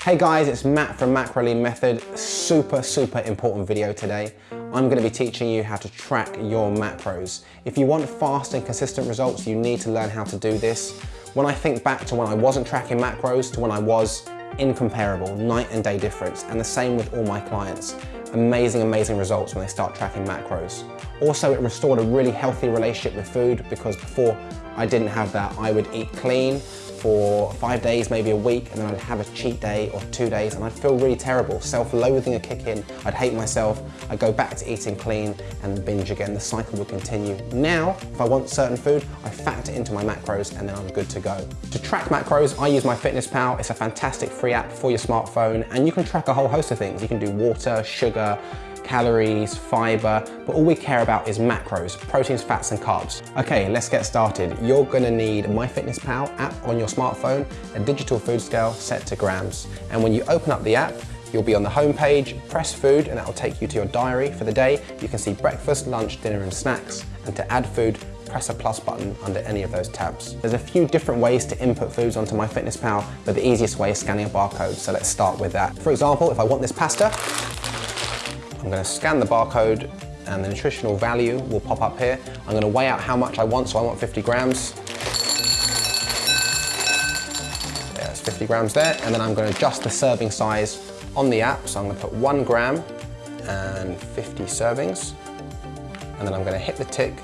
Hey guys, it's Matt from Macrolean Method. Super, super important video today. I'm gonna be teaching you how to track your macros. If you want fast and consistent results, you need to learn how to do this. When I think back to when I wasn't tracking macros to when I was, incomparable, night and day difference, and the same with all my clients. Amazing, amazing results when they start tracking macros. Also, it restored a really healthy relationship with food because before I didn't have that, I would eat clean, for five days, maybe a week, and then I'd have a cheat day or two days, and I'd feel really terrible. Self-loathing would kick in, I'd hate myself, I'd go back to eating clean and binge again. The cycle would continue. Now, if I want certain food, I factor into my macros and then I'm good to go. To track macros, I use MyFitnessPal. It's a fantastic free app for your smartphone, and you can track a whole host of things. You can do water, sugar, calories, fiber, but all we care about is macros, proteins, fats, and carbs. Okay, let's get started. You're gonna need MyFitnessPal app on your smartphone, a digital food scale set to grams. And when you open up the app, You'll be on the home page, press food, and that will take you to your diary for the day. You can see breakfast, lunch, dinner, and snacks. And to add food, press a plus button under any of those tabs. There's a few different ways to input foods onto MyFitnessPal, but the easiest way is scanning a barcode, so let's start with that. For example, if I want this pasta, I'm going to scan the barcode and the nutritional value will pop up here. I'm going to weigh out how much I want, so I want 50 grams. It's 50 grams there, and then I'm going to adjust the serving size on the app. So I'm going to put one gram and 50 servings, and then I'm going to hit the tick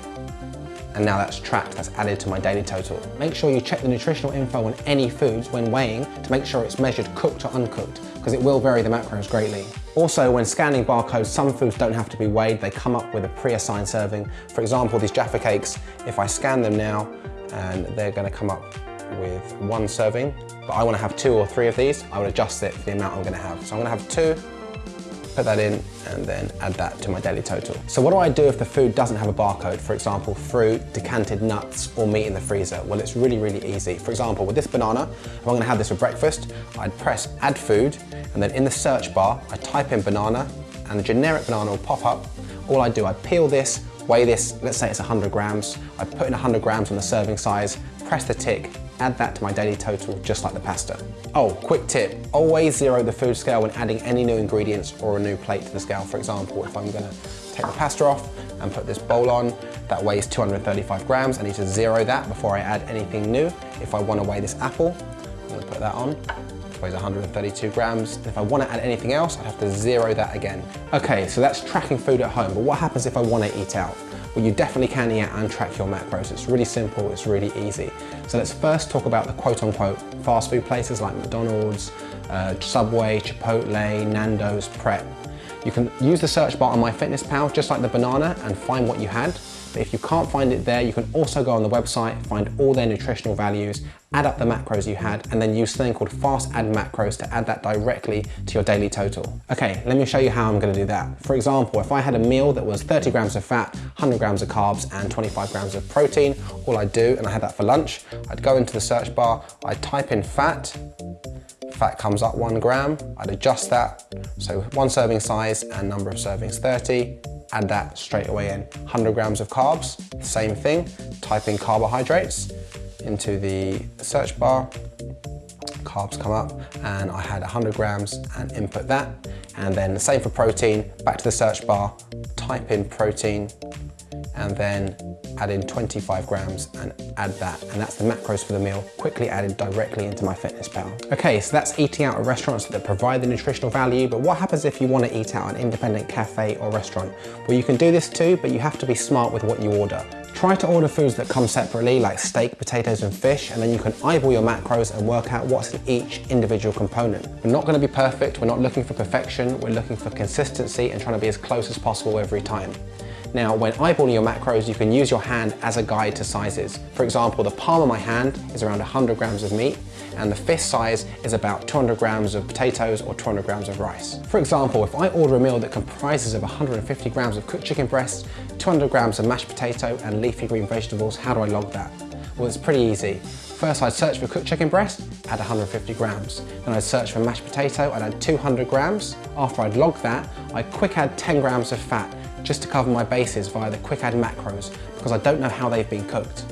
and now that's tracked, that's added to my daily total. Make sure you check the nutritional info on any foods when weighing to make sure it's measured cooked or uncooked, because it will vary the macros greatly. Also, when scanning barcodes, some foods don't have to be weighed, they come up with a pre-assigned serving. For example, these Jaffa cakes, if I scan them now, and they're gonna come up with one serving, but I wanna have two or three of these, I would adjust it for the amount I'm gonna have. So I'm gonna have two, put that in and then add that to my daily total. So what do I do if the food doesn't have a barcode? For example, fruit, decanted nuts, or meat in the freezer? Well, it's really, really easy. For example, with this banana, if I'm gonna have this for breakfast, I'd press add food, and then in the search bar, I type in banana, and the generic banana will pop up. All I do, I peel this, weigh this, let's say it's 100 grams, I put in 100 grams on the serving size, press the tick, add that to my daily total just like the pasta. Oh, quick tip, always zero the food scale when adding any new ingredients or a new plate to the scale. For example, if I'm gonna take the pasta off and put this bowl on, that weighs 235 grams, I need to zero that before I add anything new. If I wanna weigh this apple, I'm gonna put that on, weighs 132 grams. If I wanna add anything else, I'd have to zero that again. Okay, so that's tracking food at home, but what happens if I wanna eat out? Well, you definitely can eat out and track your macros. It's really simple, it's really easy. So let's first talk about the quote unquote fast food places like McDonald's, uh, Subway, Chipotle, Nando's, Pret. You can use the search bar on MyFitnessPal just like the banana and find what you had. But if you can't find it there, you can also go on the website, find all their nutritional values, add up the macros you had, and then use something called fast add macros to add that directly to your daily total. Okay, let me show you how I'm gonna do that. For example, if I had a meal that was 30 grams of fat, 100 grams of carbs, and 25 grams of protein, all I'd do, and I had that for lunch, I'd go into the search bar, I'd type in fat, fat comes up one gram, I'd adjust that. So one serving size and number of servings 30, add that straight away in. 100 grams of carbs, same thing, type in carbohydrates into the search bar, carbs come up and I had 100 grams and input that. And then the same for protein, back to the search bar, type in protein and then add in 25 grams and add that. And that's the macros for the meal, quickly added directly into MyFitnessPal. Okay, so that's eating out at restaurants that provide the nutritional value, but what happens if you want to eat out an independent cafe or restaurant? Well, you can do this too, but you have to be smart with what you order. Try to order foods that come separately like steak, potatoes and fish and then you can eyeball your macros and work out what's in each individual component. We're not going to be perfect, we're not looking for perfection, we're looking for consistency and trying to be as close as possible every time. Now, when eyeballing your macros, you can use your hand as a guide to sizes. For example, the palm of my hand is around 100 grams of meat, and the fist size is about 200 grams of potatoes or 200 grams of rice. For example, if I order a meal that comprises of 150 grams of cooked chicken breasts, 200 grams of mashed potato and leafy green vegetables, how do I log that? Well, it's pretty easy. First, I'd search for cooked chicken breast, add 150 grams. Then I'd search for mashed potato, I'd add 200 grams. After I'd log that, I'd quick add 10 grams of fat just to cover my bases via the quick add macros because I don't know how they've been cooked.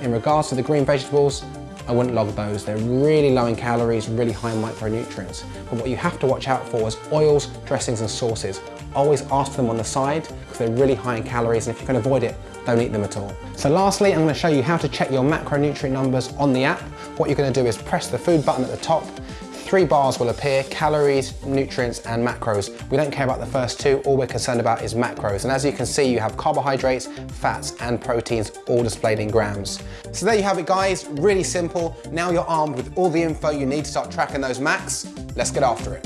in regards to the green vegetables, I wouldn't log those. They're really low in calories, really high in micronutrients. But what you have to watch out for is oils, dressings and sauces. Always ask for them on the side because they're really high in calories and if you can avoid it, don't eat them at all. So lastly, I'm gonna show you how to check your macronutrient numbers on the app. What you're gonna do is press the food button at the top, three bars will appear, calories, nutrients and macros. We don't care about the first two, all we're concerned about is macros. And as you can see, you have carbohydrates, fats and proteins all displayed in grams. So there you have it guys, really simple. Now you're armed with all the info you need to start tracking those macs. Let's get after it.